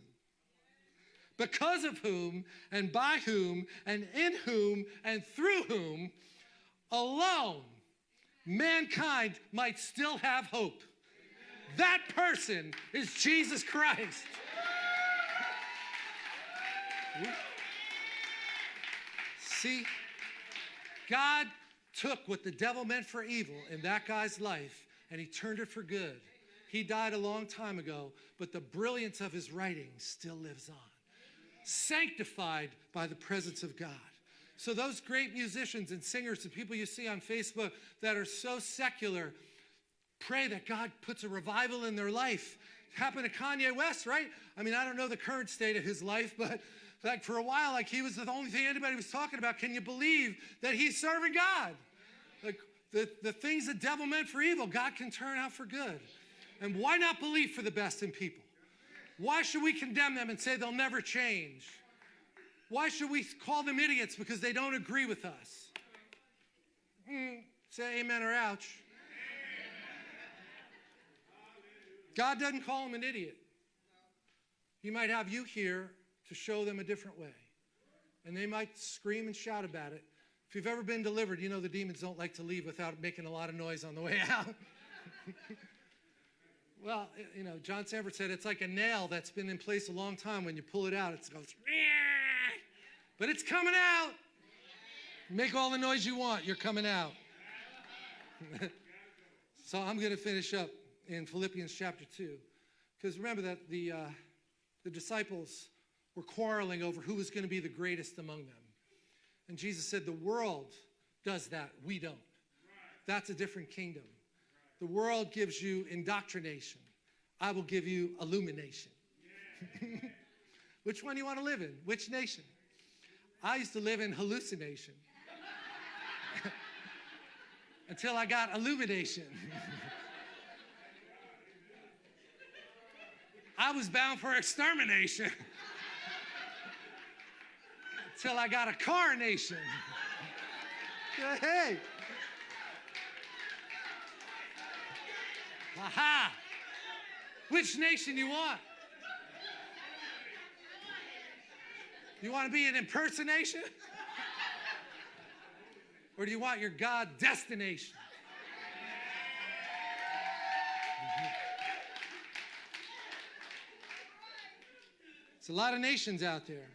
Because of whom, and by whom, and in whom, and through whom alone mankind might still have hope. That person is Jesus Christ. See, God took what the devil meant for evil in that guy's life and he turned it for good. He died a long time ago, but the brilliance of his writing still lives on, sanctified by the presence of God. So, those great musicians and singers and people you see on Facebook that are so secular, pray that God puts a revival in their life. It happened to Kanye West, right? I mean, I don't know the current state of his life, but like for a while, like he was the only thing anybody was talking about. Can you believe that he's serving God? Like the, the things the devil meant for evil, God can turn out for good. And why not believe for the best in people? Why should we condemn them and say they'll never change? Why should we call them idiots because they don't agree with us? Mm, say amen or ouch. God doesn't call him an idiot. He might have you here to show them a different way. And they might scream and shout about it. If you've ever been delivered, you know the demons don't like to leave without making a lot of noise on the way out. well, you know, John Sandford said it's like a nail that's been in place a long time. When you pull it out, it goes, but it's coming out. Make all the noise you want, you're coming out. so I'm going to finish up in Philippians chapter 2. Because remember that the, uh, the disciples were quarreling over who was going to be the greatest among them. And Jesus said, The world does that, we don't. That's a different kingdom. The world gives you indoctrination, I will give you illumination. Which one do you want to live in? Which nation? I used to live in hallucination until I got illumination. I was bound for extermination. Till I got a carnation. hey. Aha. Which nation you want? You want to be an impersonation? Or do you want your God destination? It's a lot of nations out there.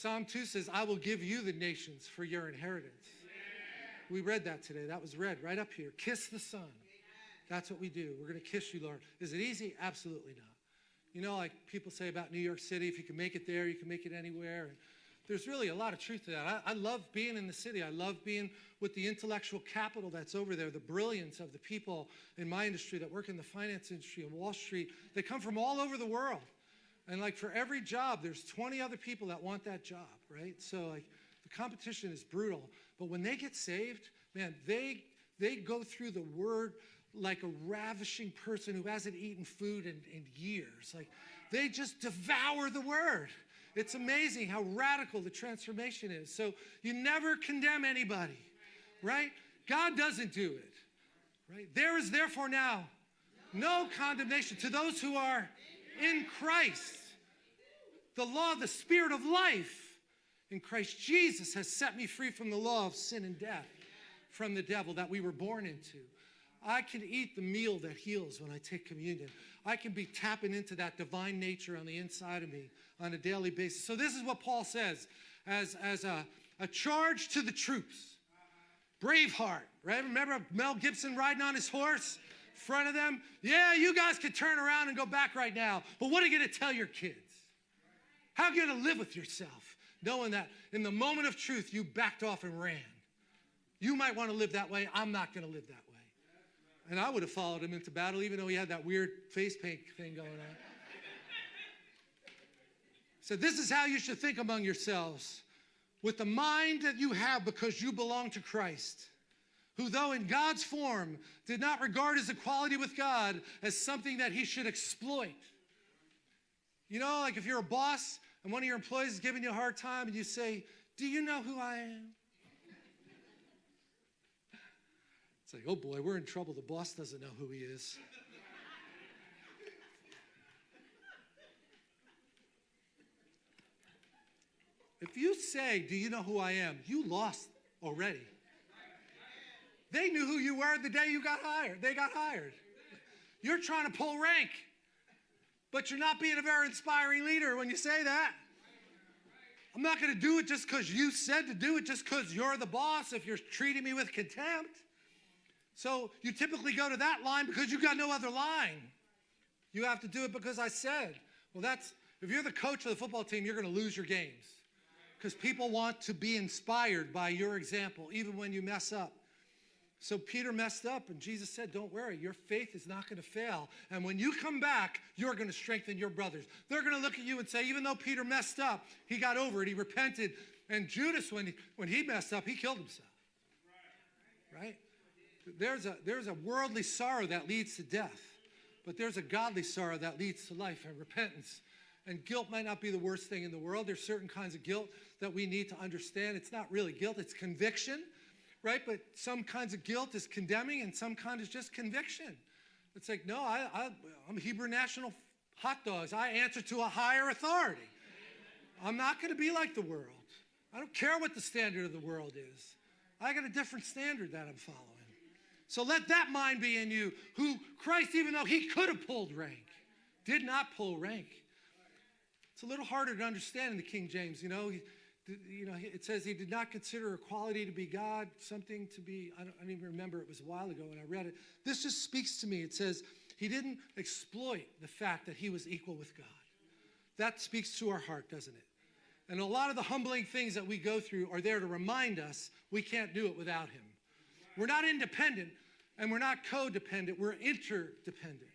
Psalm 2 says, I will give you the nations for your inheritance. We read that today. That was read right up here. Kiss the Son. That's what we do. We're going to kiss you, Lord. Is it easy? Absolutely not. You know, like people say about New York City, if you can make it there, you can make it anywhere. And there's really a lot of truth to that. I, I, love being in the city. I love being with the intellectual capital that's over there, the brilliance of the people in my industry that work in the finance industry and Wall Street. They come from all over the world. And like for every job, there's 20 other people that want that job, right? So like the competition is brutal. But when they get saved, man, they they go through the word like a ravishing person who hasn't eaten food in, in years. Like they just devour the word. It's amazing how radical the transformation is. So you never condemn anybody, right? God doesn't do it. Right? There is therefore now no condemnation to those who are in Christ. The law, the spirit of life in Christ Jesus has set me free from the law of sin and death, from the devil that we were born into. I can eat the meal that heals when I take communion. I can be tapping into that divine nature on the inside of me on a daily basis. So, this is what Paul says as, as a, a charge to the troops. Braveheart, right? Remember Mel Gibson riding on his horse? In front of them? Yeah, you guys could turn around and go back right now. But what are you going to tell your kids? How are you going to live with yourself knowing that in the moment of truth you backed off and ran? You might want to live that way. I'm not going to live that way. And I would have followed him into battle, even though he had that weird face paint thing going on. So, this is how you should think among yourselves with the mind that you have because you belong to Christ, who, though in God's form, did not regard his equality with God as something that he should exploit. You know, like if you're a boss and one of your employees is giving you a hard time and you say, Do you know who I am? It's like, oh boy, we're in trouble. The boss doesn't know who he is. if you say, Do you know who I am? you lost already. They knew who you were the day you got hired. They got hired. You're trying to pull rank, but you're not being a very inspiring leader when you say that. I'm not going to do it just because you said to do it, just because you're the boss, if you're treating me with contempt. So you typically go to that line because you've got no other line. You have to do it because I said. Well, that's, if you're the coach of the football team, you're going to lose your games because people want to be inspired by your example, even when you mess up. So Peter messed up, and Jesus said, Don't worry, your faith is not going to fail. And when you come back, you're going to strengthen your brothers. They're going to look at you and say, Even though Peter messed up, he got over it, he repented. And Judas, when he, when he messed up, he killed himself. Right? There's a, there's a worldly sorrow that leads to death, but there's a godly sorrow that leads to life and repentance. And guilt might not be the worst thing in the world. There's certain kinds of guilt that we need to understand. It's not really guilt, it's conviction, right? But some kinds of guilt is condemning, and some kind is just conviction. It's like, no, I, I, I'm Hebrew National hot dogs. I answer to a higher authority. I'm not going to be like the world. I don't care what the standard of the world is. I got a different standard that I'm following. So let that mind be in you, who Christ, even though he could have pulled rank, did not pull rank. It's a little harder to understand in the King James. You know, he, you know, it says he did not consider equality to be God, something to be, I don't, I don't even remember, it was a while ago when I read it. This just speaks to me. It says he didn't exploit the fact that he was equal with God. That speaks to our heart, doesn't it? And a lot of the humbling things that we go through are there to remind us we can't do it without him. We're not independent and we're not codependent, we're interdependent.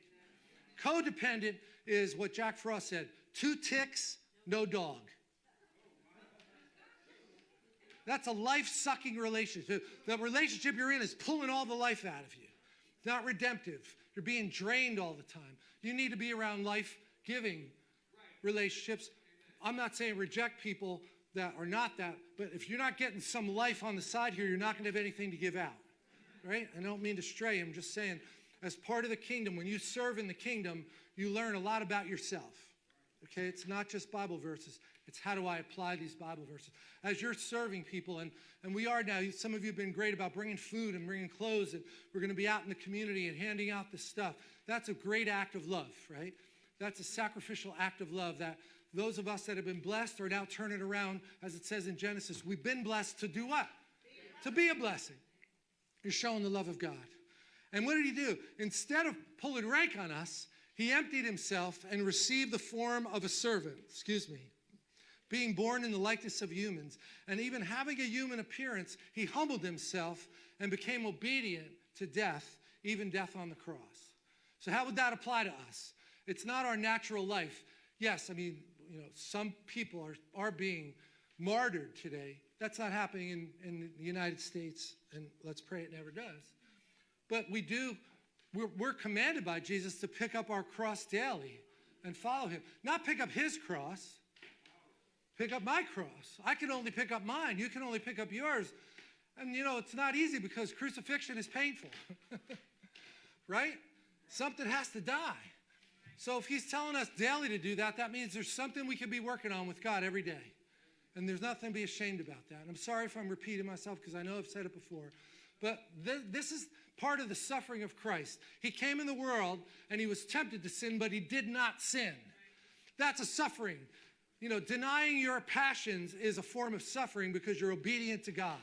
Codependent is what Jack Frost said two ticks, no dog. That's a life sucking relationship. The relationship you're in is pulling all the life out of you. It's not redemptive. You're being drained all the time. You need to be around life giving relationships. I'm not saying reject people that are not that, but if you're not getting some life on the side here, you're not going to have anything to give out right? I don't mean to stray. I'm just saying, as part of the kingdom, when you serve in the kingdom, you learn a lot about yourself. Okay, it's not just Bible verses. It's how do I apply these Bible verses. As you're serving people, and, and we are now, some of you have been great about bringing food and bringing clothes, and we're going to be out in the community and handing out this stuff. That's a great act of love, right? That's a sacrificial act of love that those of us that have been blessed are now turning around, as it says in Genesis. We've been blessed to do what? To be a blessing. You're showing the love of God. And what did he do? Instead of pulling rank on us, he emptied himself and received the form of a servant, excuse me, being born in the likeness of humans. And even having a human appearance, he humbled himself and became obedient to death, even death on the cross. So, how would that apply to us? It's not our natural life. Yes, I mean, you know, some people are, are being martyred today. That's not happening in, in the United States and let's pray it never does. But we do, we're, we're commanded by Jesus to pick up our cross daily and follow him. Not pick up his cross, pick up my cross. I can only pick up mine. You can only pick up yours. And you know, it's not easy because crucifixion is painful, right? Something has to die. So if he's telling us daily to do that, that means there's something we can be working on with God every day. And there's nothing to be ashamed about that. And I'm sorry if I'm repeating myself because I know I've said it before. But th- this is part of the suffering of Christ. He came in the world and he was tempted to sin, but he did not sin. That's a suffering. You know, denying your passions is a form of suffering because you're obedient to God.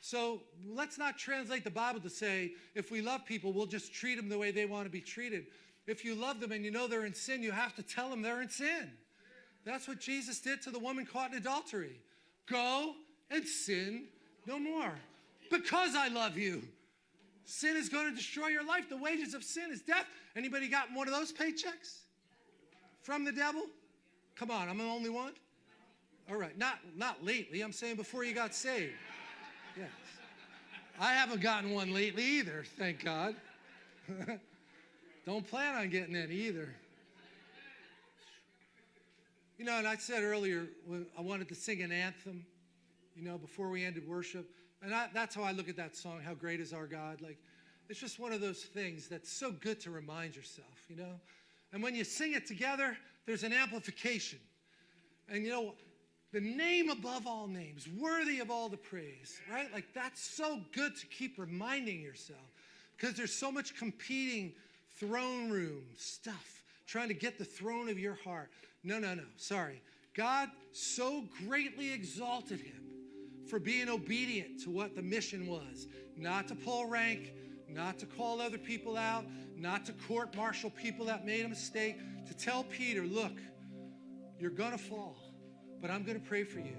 So let's not translate the Bible to say if we love people, we'll just treat them the way they want to be treated. If you love them and you know they're in sin, you have to tell them they're in sin. That's what Jesus did to the woman caught in adultery. Go and sin no more because I love you. Sin is going to destroy your life. The wages of sin is death. Anybody got one of those paychecks from the devil? Come on, I'm the only one. All right, not not lately. I'm saying before you got saved. Yes. I haven't gotten one lately either, thank God. Don't plan on getting any either. You know, and I said earlier I wanted to sing an anthem, you know, before we ended worship. And I, that's how I look at that song, How Great is Our God. Like, it's just one of those things that's so good to remind yourself, you know? And when you sing it together, there's an amplification. And you know, the name above all names, worthy of all the praise, right? Like, that's so good to keep reminding yourself because there's so much competing throne room stuff trying to get the throne of your heart. No, no, no. Sorry. God so greatly exalted him for being obedient to what the mission was not to pull rank, not to call other people out, not to court martial people that made a mistake, to tell Peter, look, you're going to fall, but I'm going to pray for you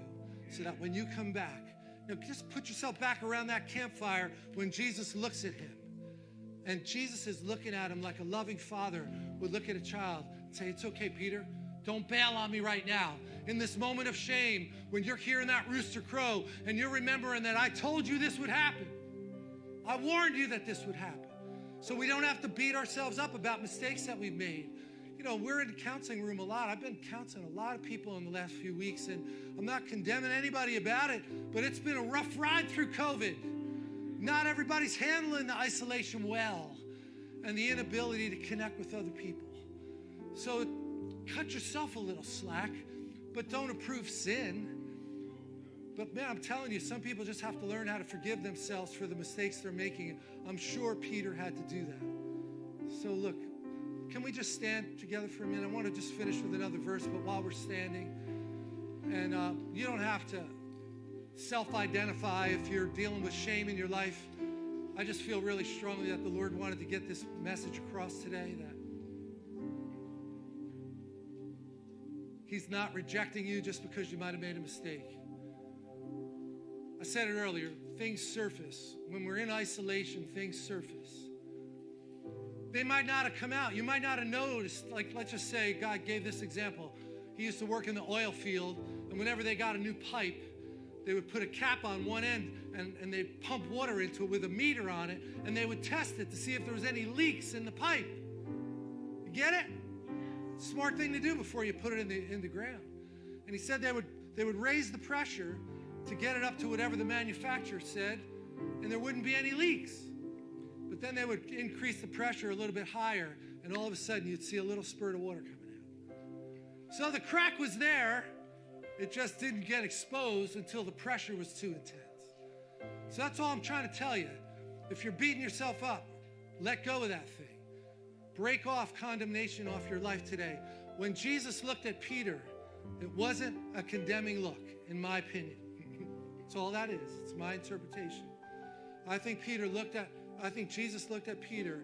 so that when you come back, know, just put yourself back around that campfire when Jesus looks at him. And Jesus is looking at him like a loving father would look at a child and say, It's okay, Peter. Don't bail on me right now. In this moment of shame, when you're hearing that rooster crow and you're remembering that I told you this would happen, I warned you that this would happen. So we don't have to beat ourselves up about mistakes that we've made. You know, we're in the counseling room a lot. I've been counseling a lot of people in the last few weeks, and I'm not condemning anybody about it, but it's been a rough ride through COVID. Not everybody's handling the isolation well and the inability to connect with other people. So cut yourself a little slack, but don't approve sin. But man, I'm telling you, some people just have to learn how to forgive themselves for the mistakes they're making. I'm sure Peter had to do that. So look, can we just stand together for a minute? I want to just finish with another verse, but while we're standing, and uh, you don't have to self identify if you're dealing with shame in your life. I just feel really strongly that the Lord wanted to get this message across today that He's not rejecting you just because you might have made a mistake. I said it earlier things surface. When we're in isolation, things surface. They might not have come out. You might not have noticed. Like, let's just say God gave this example. He used to work in the oil field, and whenever they got a new pipe, they would put a cap on one end and, and they'd pump water into it with a meter on it, and they would test it to see if there was any leaks in the pipe. You get it? Smart thing to do before you put it in the, in the ground. And he said they would, they would raise the pressure to get it up to whatever the manufacturer said, and there wouldn't be any leaks. Then they would increase the pressure a little bit higher, and all of a sudden you'd see a little spurt of water coming out. So the crack was there, it just didn't get exposed until the pressure was too intense. So that's all I'm trying to tell you. If you're beating yourself up, let go of that thing. Break off condemnation off your life today. When Jesus looked at Peter, it wasn't a condemning look, in my opinion. That's all that is. It's my interpretation. I think Peter looked at, I think Jesus looked at Peter,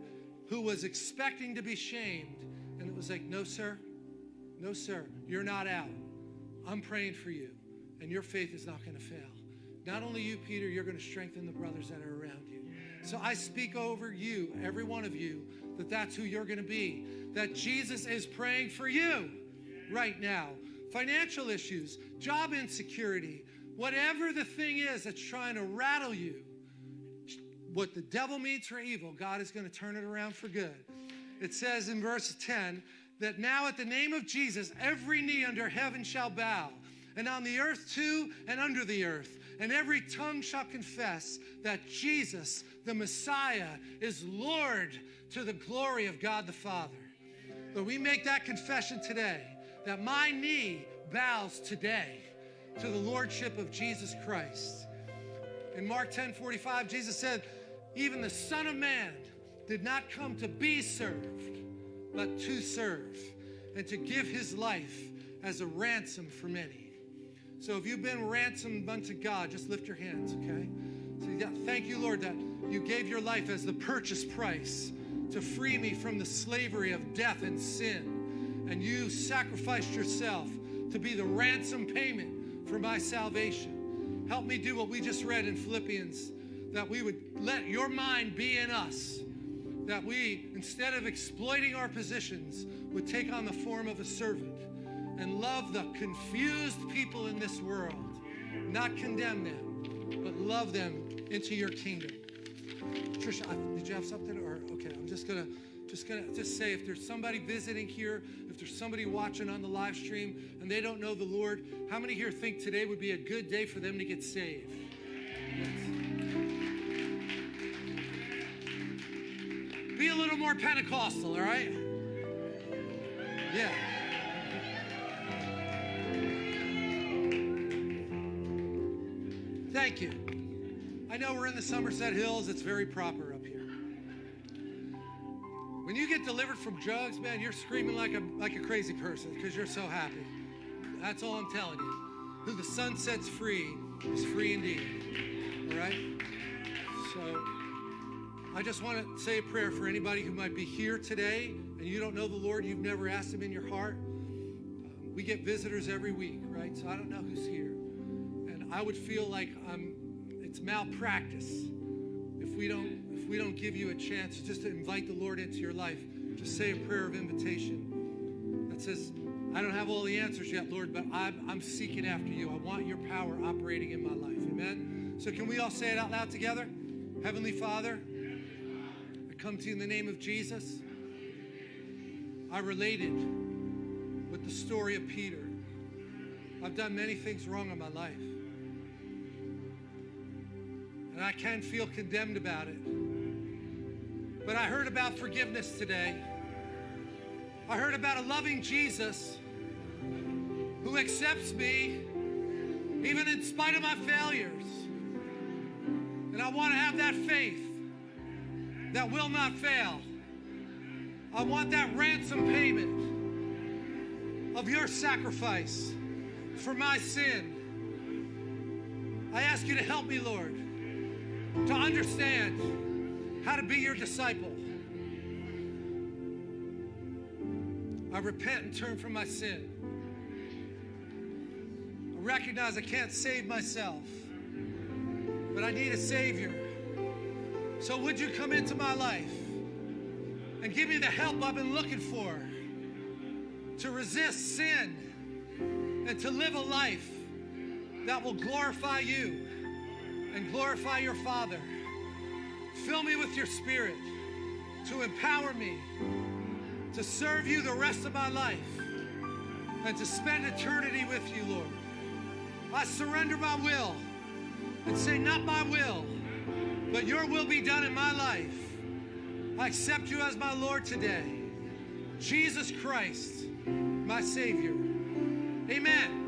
who was expecting to be shamed, and it was like, no, sir, no, sir, you're not out. I'm praying for you, and your faith is not going to fail. Not only you, Peter, you're going to strengthen the brothers that are around you. So I speak over you, every one of you, that that's who you're going to be. That Jesus is praying for you right now. Financial issues, job insecurity, whatever the thing is that's trying to rattle you, what the devil means for evil, God is going to turn it around for good. It says in verse 10 that now at the name of Jesus, every knee under heaven shall bow and on the earth too, and under the earth. And every tongue shall confess that Jesus, the Messiah, is Lord to the glory of God the Father. But we make that confession today that my knee bows today to the Lordship of Jesus Christ. In Mark 10 45, Jesus said, Even the Son of Man did not come to be served, but to serve, and to give his life as a ransom for many. So if you've been ransomed unto God, just lift your hands, okay? So yeah, thank you, Lord, that you gave your life as the purchase price to free me from the slavery of death and sin. And you sacrificed yourself to be the ransom payment for my salvation. Help me do what we just read in Philippians that we would let your mind be in us. That we, instead of exploiting our positions, would take on the form of a servant and love the confused people in this world, not condemn them, but love them into your kingdom. Trisha, did you have something? Or okay, I'm just gonna just gonna just say if there's somebody visiting here, if there's somebody watching on the live stream and they don't know the Lord, how many here think today would be a good day for them to get saved? Yes. Be a little more Pentecostal, all right? Yeah. Thank you. I know we're in the Somerset Hills. It's very proper up here. When you get delivered from drugs, man, you're screaming like a like a crazy person because you're so happy. That's all I'm telling you. Who the sun sets free is free indeed. All right? I just want to say a prayer for anybody who might be here today and you don't know the Lord, you've never asked him in your heart. Um, we get visitors every week, right? So I don't know who's here. And I would feel like I'm it's malpractice if we don't if we don't give you a chance just to invite the Lord into your life. Just say a prayer of invitation that says, I don't have all the answers yet, Lord, but I'm, I'm seeking after you. I want your power operating in my life. Amen. So can we all say it out loud together? Heavenly Father, come to you in the name of Jesus. I related with the story of Peter. I've done many things wrong in my life. And I can feel condemned about it. But I heard about forgiveness today. I heard about a loving Jesus who accepts me even in spite of my failures. And I want to have that faith that will not fail. I want that ransom payment of your sacrifice for my sin. I ask you to help me, Lord, to understand how to be your disciple. I repent and turn from my sin. I recognize I can't save myself, but I need a Savior. So, would you come into my life and give me the help I've been looking for to resist sin and to live a life that will glorify you and glorify your Father? Fill me with your Spirit to empower me to serve you the rest of my life and to spend eternity with you, Lord. I surrender my will and say, Not my will, but your will be done in my life. I accept you as my Lord today. Jesus Christ, my Savior. Amen.